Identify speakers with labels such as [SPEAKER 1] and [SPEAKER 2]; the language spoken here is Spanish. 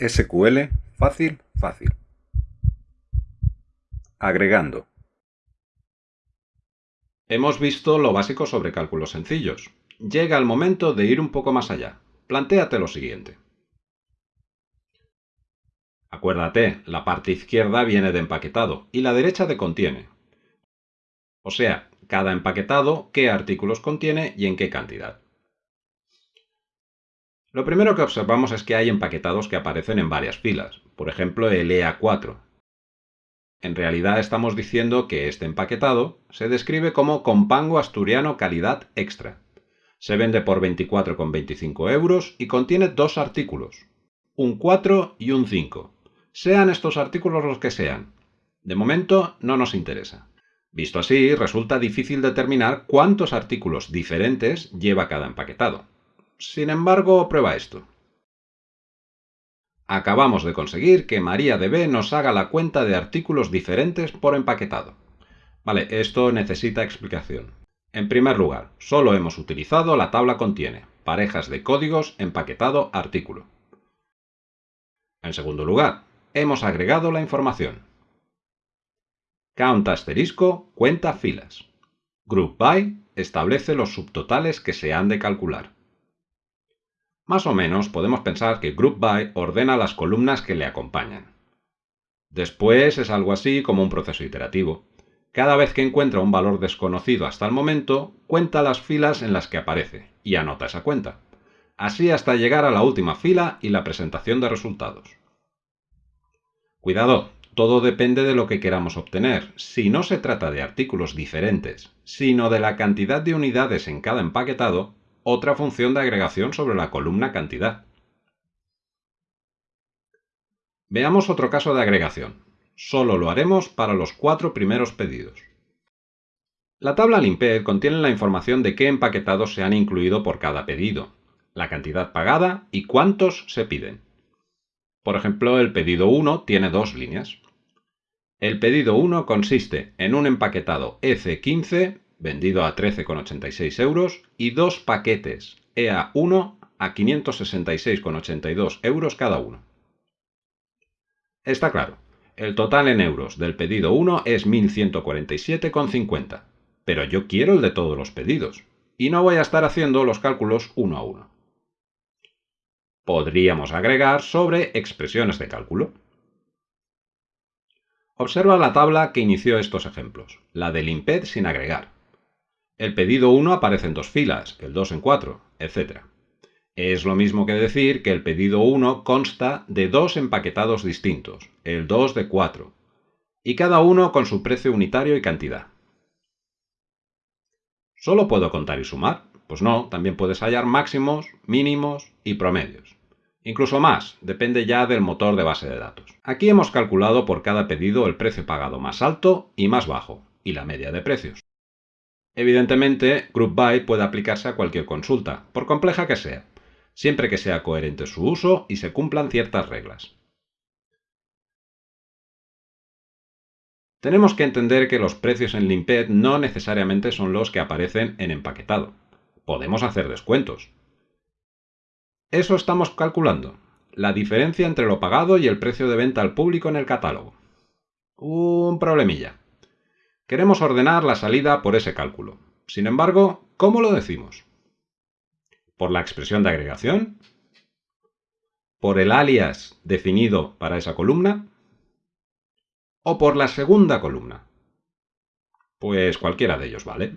[SPEAKER 1] SQL fácil, fácil. Agregando.
[SPEAKER 2] Hemos visto lo básico sobre cálculos sencillos. Llega el momento de ir un poco más allá. Plantéate lo siguiente. Acuérdate, la parte izquierda viene de empaquetado y la derecha de contiene. O sea, cada empaquetado qué artículos contiene y en qué cantidad. Lo primero que observamos es que hay empaquetados que aparecen en varias filas, por ejemplo el EA4. En realidad estamos diciendo que este empaquetado se describe como compango asturiano calidad extra. Se vende por 24,25 euros y contiene dos artículos, un 4 y un 5. Sean estos artículos los que sean. De momento no nos interesa. Visto así, resulta difícil determinar cuántos artículos diferentes lleva cada empaquetado. Sin embargo, prueba esto. Acabamos de conseguir que MariaDB nos haga la cuenta de artículos diferentes por empaquetado. Vale, esto necesita explicación. En primer lugar, solo hemos utilizado la tabla contiene, parejas de códigos, empaquetado, artículo. En segundo lugar, hemos agregado la información. Count asterisco cuenta filas. Group by establece los subtotales que se han de calcular. Más o menos podemos pensar que group by ordena las columnas que le acompañan. Después es algo así como un proceso iterativo. Cada vez que encuentra un valor desconocido hasta el momento, cuenta las filas en las que aparece y anota esa cuenta. Así hasta llegar a la última fila y la presentación de resultados. Cuidado, todo depende de lo que queramos obtener. Si no se trata de artículos diferentes, sino de la cantidad de unidades en cada empaquetado, otra función de agregación sobre la columna cantidad. Veamos otro caso de agregación. Solo lo haremos para los cuatro primeros pedidos. La tabla Limped contiene la información de qué empaquetados se han incluido por cada pedido, la cantidad pagada y cuántos se piden. Por ejemplo, el pedido 1 tiene dos líneas. El pedido 1 consiste en un empaquetado EC15 vendido a 13,86 euros, y dos paquetes EA1 a 566,82 euros cada uno. Está claro, el total en euros del pedido 1 es 1.147,50, pero yo quiero el de todos los pedidos, y no voy a estar haciendo los cálculos uno a uno. Podríamos agregar sobre expresiones de cálculo. Observa la tabla que inició estos ejemplos, la del IMPED sin agregar. El pedido 1 aparece en dos filas, el 2 en 4, etc. Es lo mismo que decir que el pedido 1 consta de dos empaquetados distintos, el 2 de 4, y cada uno con su precio unitario y cantidad. ¿Solo puedo contar y sumar? Pues no, también puedes hallar máximos, mínimos y promedios. Incluso más, depende ya del motor de base de datos. Aquí hemos calculado por cada pedido el precio pagado más alto y más bajo, y la media de precios. Evidentemente, Group By puede aplicarse a cualquier consulta, por compleja que sea, siempre que sea coherente su uso y se cumplan ciertas reglas. Tenemos que entender que los precios en Limped no necesariamente son los que aparecen en empaquetado. Podemos hacer descuentos. Eso estamos calculando, la diferencia entre lo pagado y el precio de venta al público en el catálogo. Un problemilla. Queremos ordenar la salida por ese cálculo. Sin embargo, ¿cómo lo decimos? ¿Por la expresión de agregación? ¿Por el alias definido para esa columna? ¿O por la segunda columna? Pues cualquiera de ellos vale.